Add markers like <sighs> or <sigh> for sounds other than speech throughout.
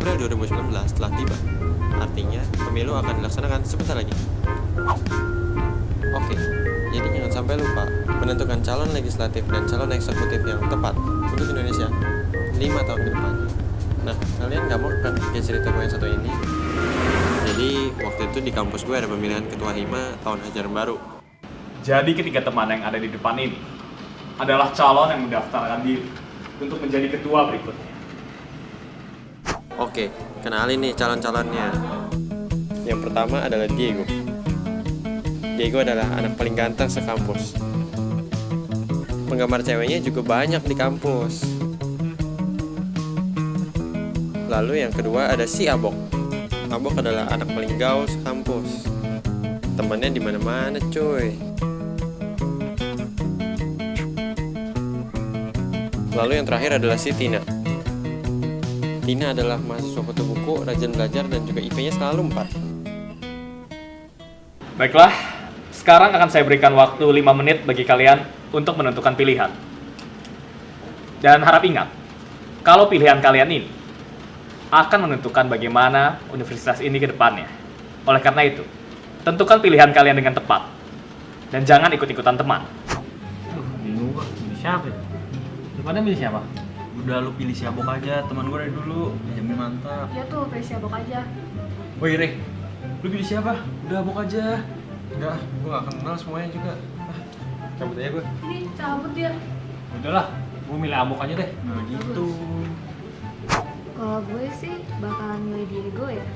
April 2019 telah tiba. Artinya, pemilu akan dilaksanakan sebentar lagi. Oke, jadi jangan sampai lupa menentukan calon legislatif dan calon eksekutif yang tepat untuk Indonesia 5 tahun ke depan. Nah, kalian gak mau kan kayak cerita gue yang satu ini? Jadi, waktu itu di kampus gue ada pemilihan ketua hima tahun ajaran baru. Jadi ketiga teman yang ada di depan ini adalah calon yang mendaftarkan diri untuk menjadi ketua berikutnya. Oke, kenalin nih calon-calonnya. Yang pertama adalah Diego. Diego adalah anak paling ganteng sekampus. Penggemar ceweknya juga banyak di kampus. Lalu yang kedua ada si Abok. Abok adalah anak paling gaul sekampus. Temannya di mana-mana, cuy. Lalu yang terakhir adalah si Tina. Tina adalah mahasiswa foto buku, rajin belajar, dan juga IP-nya selalu 4. Baiklah, sekarang akan saya berikan waktu 5 menit bagi kalian untuk menentukan pilihan. Dan harap ingat, kalau pilihan kalian ini akan menentukan bagaimana universitas ini ke depannya. Oleh karena itu, tentukan pilihan kalian dengan tepat. Dan jangan ikut-ikutan teman. Bingung siapa ya? Pada milih siapa? Udah lu pilih si Abok aja, teman gue dari dulu, jamin mantap. Ya tuh, pilih si Abok aja. Woi Re, lu pilih siapa? Udah Abok aja. Enggak, gue gak kenal semuanya juga. Ah, cabut aja gue. Ini cabut dia. Udahlah, gua milih Amok aja deh. Nah gitu. Kalau gue sih bakalan milih Diego ya.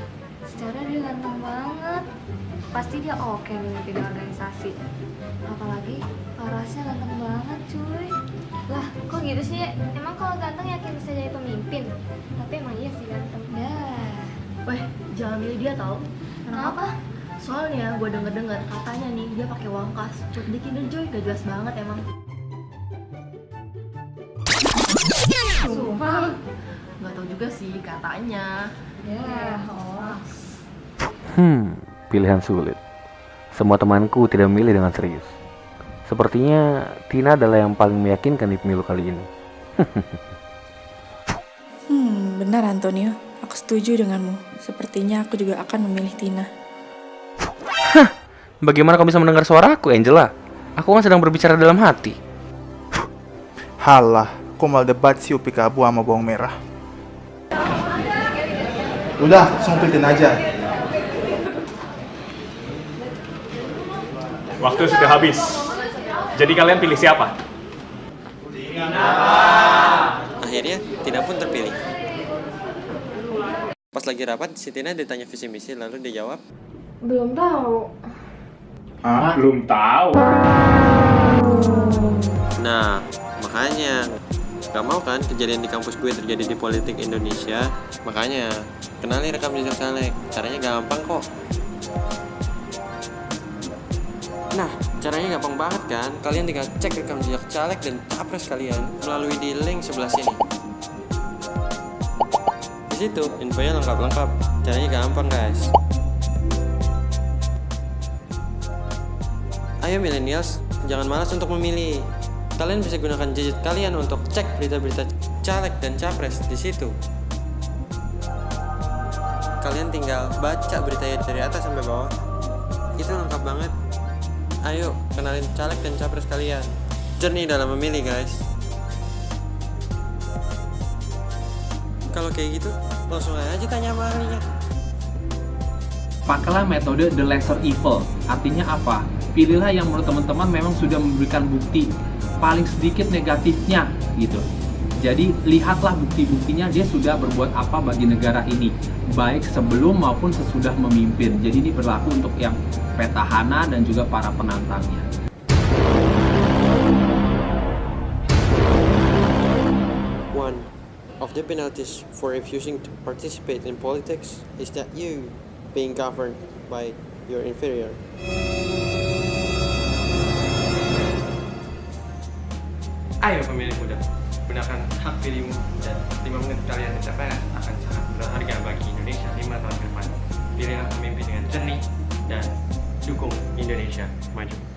Secara dia ganteng banget. Pasti dia oke memimpin organisasi. Apalagi parasnya ganteng banget cuy. Lah, gitu sih? Emang kalau ganteng yakin bisa jadi pemimpin? Tapi emang iya sih ganteng. Ya. Weh, jangan milih dia tau Kenapa? Soalnya gue denger-denger katanya nih dia pakai uang kas buat bikin enjoy gak jelas banget emang. Sumpah. Gak tau juga sih katanya. Ya, hoax. Hmm, pilihan sulit. Semua temanku tidak memilih dengan serius. Sepertinya Tina adalah yang paling meyakinkan di pemilu kali ini. <laughs> Hmm, benar Antonio. Aku setuju denganmu. Sepertinya aku juga akan memilih Tina. Bagaimana kau bisa mendengar suaraku, Angela? Aku kan sedang berbicara dalam hati. <sighs> Halah, kok malah debat si upi kabu sama bawang merah. Udah, pilih aja. Waktu sudah habis. Jadi kalian pilih siapa? Akhirnya, Tina pun terpilih. Pas lagi rapat, si Tina ditanya visi misi, lalu dia jawab, Belum tahu. Ah, Belum tahu. Nah, makanya Gak mau kan kejadian di kampus gue terjadi di politik Indonesia Makanya, kenali rekam jejak caleg Caranya gampang kok Nah, caranya gampang banget kan Kalian tinggal cek rekam jejak caleg dan capres kalian Melalui di link sebelah sini Di situ, infonya lengkap-lengkap Caranya gampang guys Ayo millennials, jangan malas untuk memilih. Kalian bisa gunakan gadget kalian untuk cek berita-berita caleg dan capres di situ. Kalian tinggal baca beritanya dari atas sampai bawah. Itu lengkap banget. Ayo, kenalin caleg dan capres kalian. Jernih dalam memilih, guys. Kalau kayak gitu, langsung aja tanya sama ahlinya. Pakailah metode the lesser evil. Artinya apa? Pilihlah yang menurut teman-teman memang sudah memberikan bukti paling sedikit negatifnya gitu. Jadi lihatlah bukti-buktinya dia sudah berbuat apa bagi negara ini, baik sebelum maupun sesudah memimpin. Jadi ini berlaku untuk yang petahana dan juga para penantangnya. One of the penalties for refusing to participate in politics is that you being governed by your inferior. Ayo pemilih muda, gunakan hak pilihmu dan 5 menit kalian TPS akan sangat berharga bagi Indonesia 5 tahun ke depan. Pilihlah pemimpin dengan jernih dan dukung Indonesia maju.